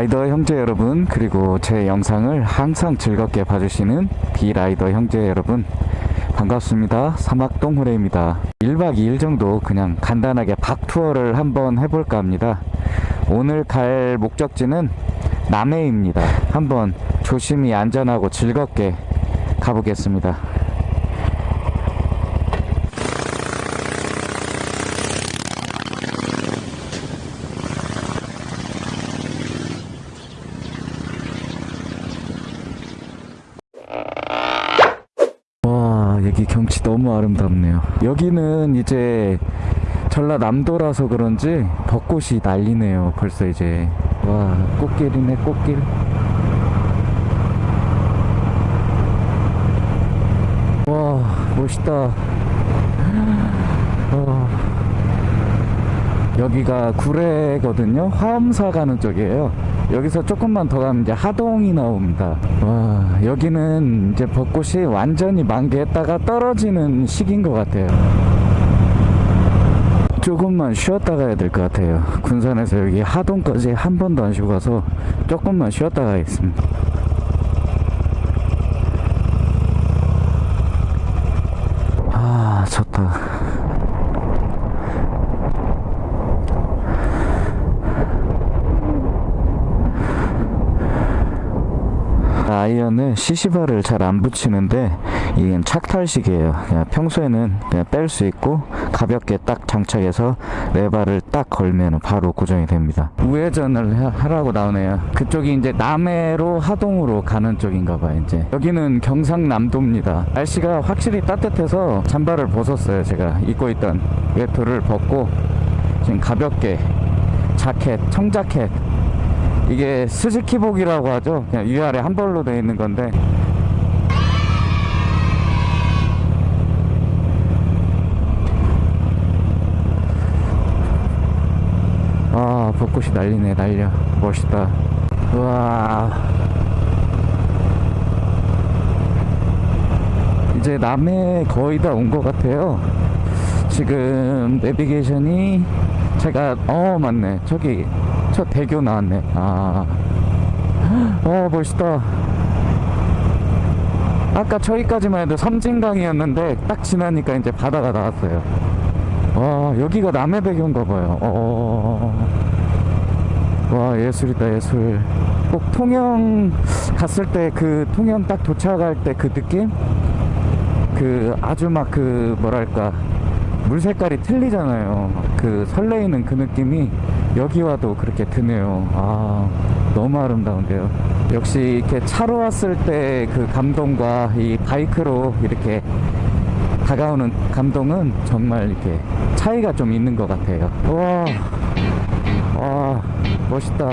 라이더 형제 여러분 그리고 제 영상을 항상 즐겁게 봐주시는 비라이더 형제 여러분 반갑습니다. 사막동 호레입니다. 1박 2일 정도 그냥 간단하게 박투어를 한번 해볼까 합니다. 오늘 갈 목적지는 남해입니다. 한번 조심히 안전하고 즐겁게 가보겠습니다 와 여기 경치 너무 아름답네요. 여기는 이제 전라남도라서 그런지 벚꽃이 난리네요. 벌써 이제. 와 꽃길이네 꽃길. 와 멋있다. 와. 여기가 구례거든요. 화엄사 가는 쪽이에요 여기서 조금만 더 가면 이제 하동이 나옵니다. 와 여기는 이제 벚꽃이 완전히 만개했다가 떨어지는 시기인 것 같아요. 조금만 쉬었다 가야 될 것 같아요. 군산에서 여기 하동까지 한 번도 안 쉬고 가서 조금만 쉬었다 가겠습니다 아 좋다 아이언을 시시바를 잘 안 붙이는데 이건 착탈식이에요. 그냥 평소에는 그냥 뺄 수 있고 가볍게 딱 장착해서 레바를 딱 걸면 바로 고정이 됩니다. 우회전을 하- 하라고 나오네요. 그쪽이 이제 남해로 하동으로 가는 쪽인가 봐요. 이제 여기는 경상남도입니다. 날씨가 확실히 따뜻해서 잠바를 벗었어요. 제가 입고 있던 외투를 벗고 지금 가볍게 자켓, 청자켓 이게 스즈키복이라고 하죠. 그냥 위아래 한 벌로 되어 있는 건데. 아, 벚꽃이 날리네, 날려. 멋있다. 우와. 이제 남해 거의 다 온 것 같아요. 지금 내비게이션이 제가 어 맞네 저기 저 대교 나왔네 아, 어 멋있다. 아까 저기까지만 해도 섬진강이었는데 딱 지나니까 이제 바다가 나왔어요. 와 여기가 남해대교인가 봐요. 어, 와 예술이다 예술. 꼭 통영 갔을 때 그 통영 딱 도착할 때 그 느낌? 그 아주 막 그 뭐랄까 물 색깔이 틀리잖아요. 그 설레이는 그 느낌이 여기 와도 그렇게 드네요. 아, 너무 아름다운데요. 역시 이렇게 차로 왔을 때 그 감동과 이 바이크로 이렇게 다가오는 감동은 정말 이렇게 차이가 좀 있는 것 같아요. 와, 와, 멋있다.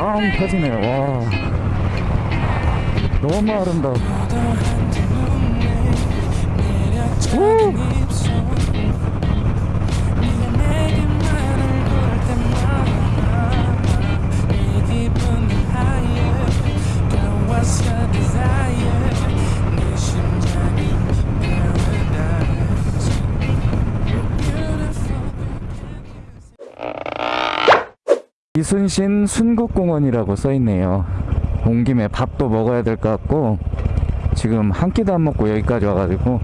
빵 터지네요. 와. 너무 아름다워. 우! 이순신 순국공원이라고 써있네요. 온 김에 밥도 먹어야 될 것 같고 지금 한 끼도 안 먹고 여기까지 와가지고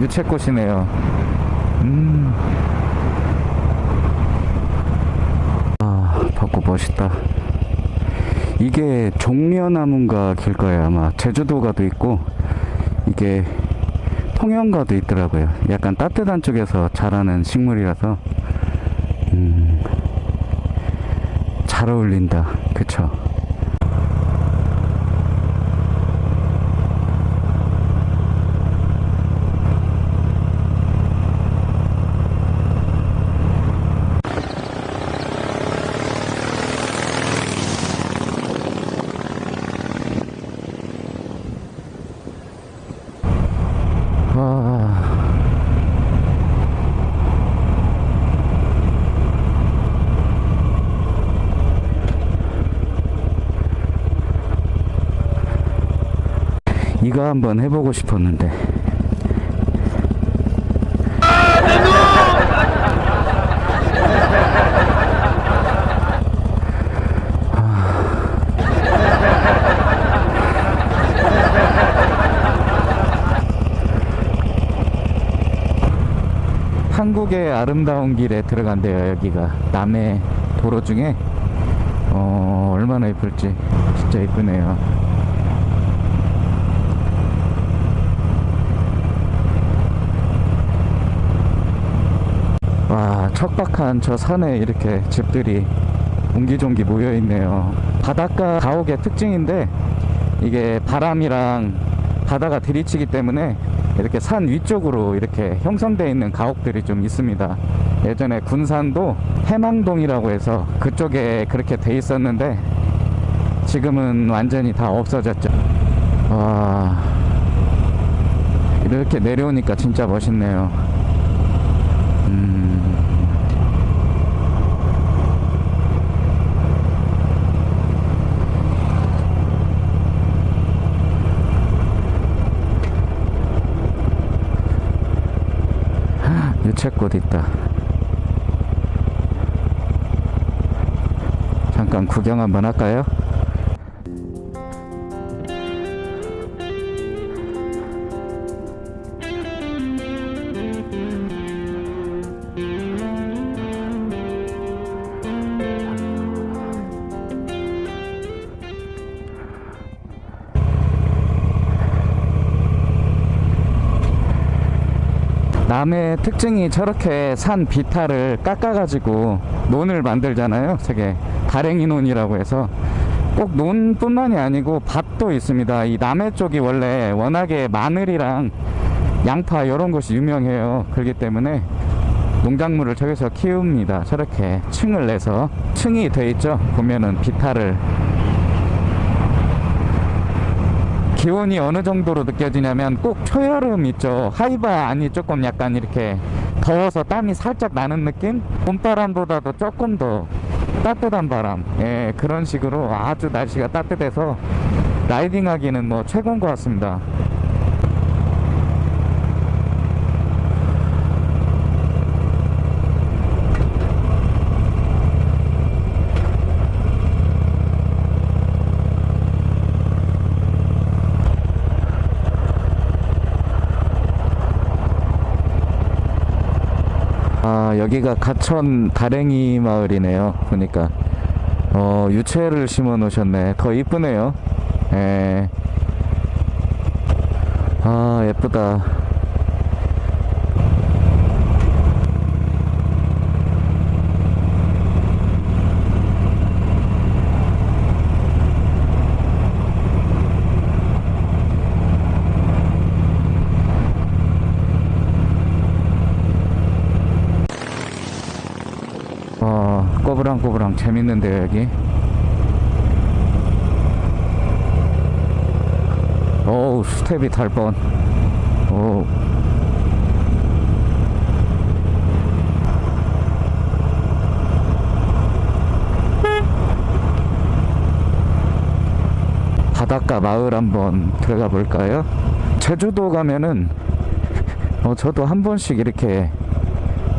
유채꽃이네요. 음. 아, 벚꽃 멋있다. 이게 종려나무인가 길 거예요, 아마. 제주도가도 있고, 이게 통영가도 있더라고요. 약간 따뜻한 쪽에서 자라는 식물이라서, 음, 잘 어울린다. 그쵸? 이거 한번 해보고 싶었는데. 한국의 아름다운 길에 들어간대요 여기가. 남해 도로 중에. 어 얼마나 이쁠지 진짜 이쁘네요 와 척박한 저 산에 이렇게 집들이 옹기종기 모여 있네요 바닷가 가옥의 특징인데 이게 바람이랑 바다가 들이치기 때문에 이렇게 산 위쪽으로 이렇게 형성되어 있는 가옥들이 좀 있습니다. 예전에 군산도 해망동이라고 해서 그쪽에 그렇게 돼 있었는데 지금은 완전히 다 없어졌죠. 와 이렇게 내려오니까 진짜 멋있네요. 음. 유채꽃 있다. 잠깐 구경 한번 할까요? 남의 특징이 저렇게 산 비탈을 깎아가지고 논을 만들잖아요. 저게 다랭이 논이라고 해서 꼭 논뿐만이 아니고 밭도 있습니다. 이 남해 쪽이 원래 워낙에 마늘이랑 양파 이런 것이 유명해요. 그렇기 때문에 농작물을 저기서 키웁니다. 저렇게 층을 내서 층이 돼 있죠. 보면은 비탈을 기온이 어느 정도로 느껴지냐면 꼭 초여름 있죠. 하이바 아니 조금 약간 이렇게 더워서 땀이 살짝 나는 느낌? 봄바람보다도 조금 더 따뜻한 바람. 예 그런 식으로 아주 날씨가 따뜻해서 라이딩 하기는 뭐 최고인 것 같습니다 아 여기가 가천 다랭이 마을이네요. 보니까. 어 유채를 심어 놓으셨네. 더 이쁘네요. 예. 아 예쁘다 어, 꼬부랑꼬부랑 재밌는데요, 여기. 어우, 스텝이 달 뻔. 오. 바닷가 마을 한번 들어가 볼까요? 제주도 가면은 어, 저도 한 번씩 이렇게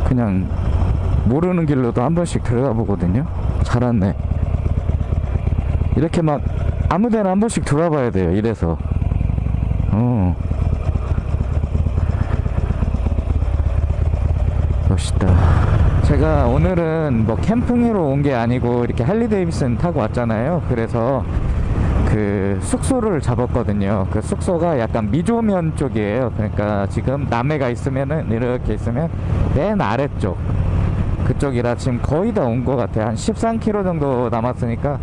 그냥 모르는 길로도 한 번씩 들어가 보거든요. 잘 왔네. 이렇게 막 아무 데나 한 번씩 들어봐야 돼요. 이래서. 어. 제가 오늘은 뭐 캠핑으로 온 게 아니고 이렇게 할리 데이비슨 타고 왔잖아요. 그래서 그 숙소를 잡았거든요. 그 숙소가 약간 미조면 쪽이에요. 그러니까 지금 남해가 있으면은 이렇게 있으면 맨 아래쪽 그쪽이라 지금 거의 다 온 것 같아요. 한 13km 정도 남았으니까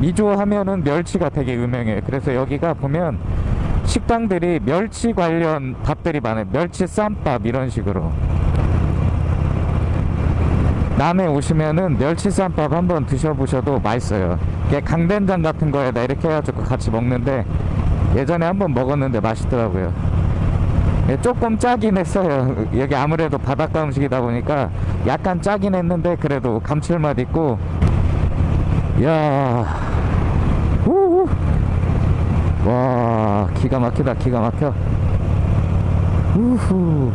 미조 하면은 멸치가 되게 유명해요. 그래서 여기가 보면 식당들이 멸치 관련 밥들이 많아요. 멸치 쌈밥 이런 식으로. 남해 오시면은 멸치 쌈밥 한번 드셔보셔도 맛있어요. 이게 강된장 같은 거에다 이렇게 해가지고 같이 먹는데 예전에 한번 먹었는데 맛있더라고요. 예, 조금 짜긴 했어요. 여기 아무래도 바닷가 음식이다 보니까 약간 짜긴 했는데 그래도 감칠맛 있고. 야 우후. 와 기가 막히다 기가 막혀. 우후.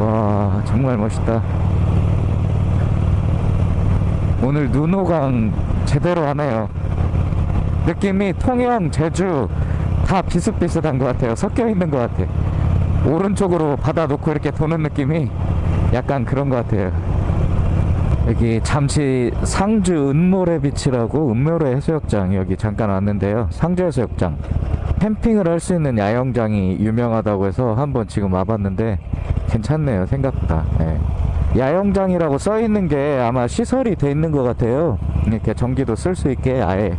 와 정말 멋있다. 오늘 눈호강 제대로 하네요. 느낌이 통영 제주 다 비슷비슷한 것 같아요. 섞여 있는 것 같아 오른쪽으로 바다 놓고 이렇게 도는 느낌이 약간 그런 것 같아요. 여기 잠시 상주 은모래 비치라고 은모래 해수욕장 여기 잠깐 왔는데요. 상주 해수욕장. 캠핑을 할 수 있는 야영장이 유명하다고 해서 한번 지금 와봤는데 괜찮네요. 생각보다. 예. 야영장이라고 써 있는 게 아마 시설이 돼 있는 것 같아요. 이렇게 전기도 쓸 수 있게 아예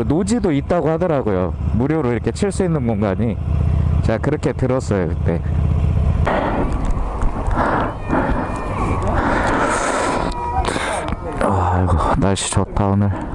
그 노지도 있다고 하더라고요. 무료로 이렇게 칠 수 있는 공간이. 제가 그렇게 들었어요 그때. 아이고 날씨 좋다 오늘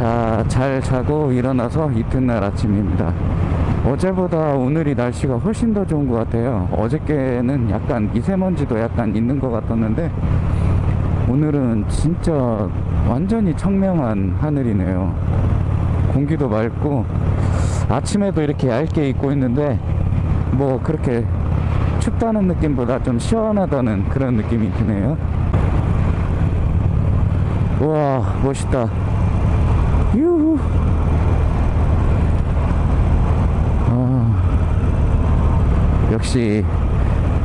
자, 잘 자고 일어나서 이튿날 아침입니다. 어제보다 오늘이 날씨가 훨씬 더 좋은 것 같아요. 어저께는 약간 미세먼지도 약간 있는 것 같았는데, 오늘은 진짜 완전히 청명한 하늘이네요. 공기도 맑고, 아침에도 이렇게 얇게 입고 있는데, 뭐 그렇게 춥다는 느낌보다 좀 시원하다는 그런 느낌이 드네요. 우와, 멋있다. 유후. 아, 역시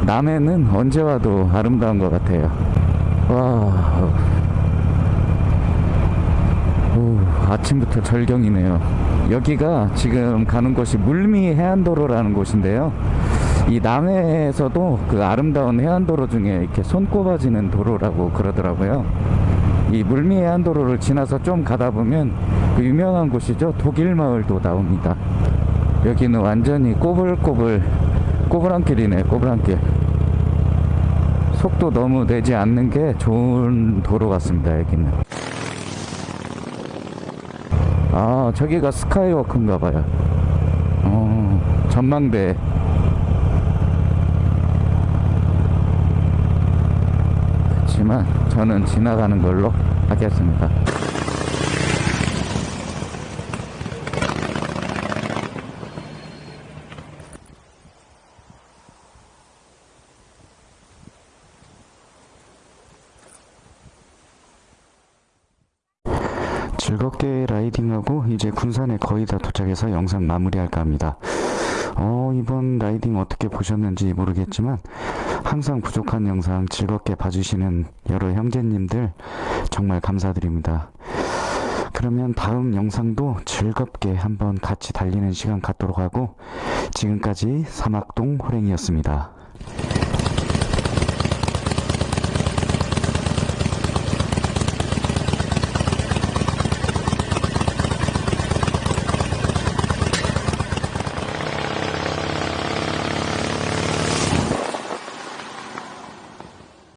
남해는 언제 와도 아름다운 것 같아요. 와, 오, 아침부터 절경이네요. 여기가 지금 가는 곳이 물미 해안도로라는 곳인데요. 이 남해에서도 그 아름다운 해안도로 중에 이렇게 손꼽아지는 도로라고 그러더라고요. 이 물미 해안도로를 지나서 좀 가다 보면 그 유명한 곳이죠 독일 마을도 나옵니다 여기는 완전히 꼬불꼬불 꼬불한 길이네 꼬불한 길. 속도 너무 내지 않는 게 좋은 도로 같습니다 여기는. 아 저기가 스카이워크인가 봐요. 어 전망대. 그렇지만 저는 지나가는 걸로 하겠습니다. 즐겁게 라이딩하고 이제 군산에 거의 다 도착해서 영상 마무리할까 합니다. 어, 이번 라이딩 어떻게 보셨는지 모르겠지만 항상 부족한 영상 즐겁게 봐주시는 여러 형제님들 정말 감사드립니다. 그러면 다음 영상도 즐겁게 한번 같이 달리는 시간 갖도록 하고 지금까지 사막동 호랭이였습니다.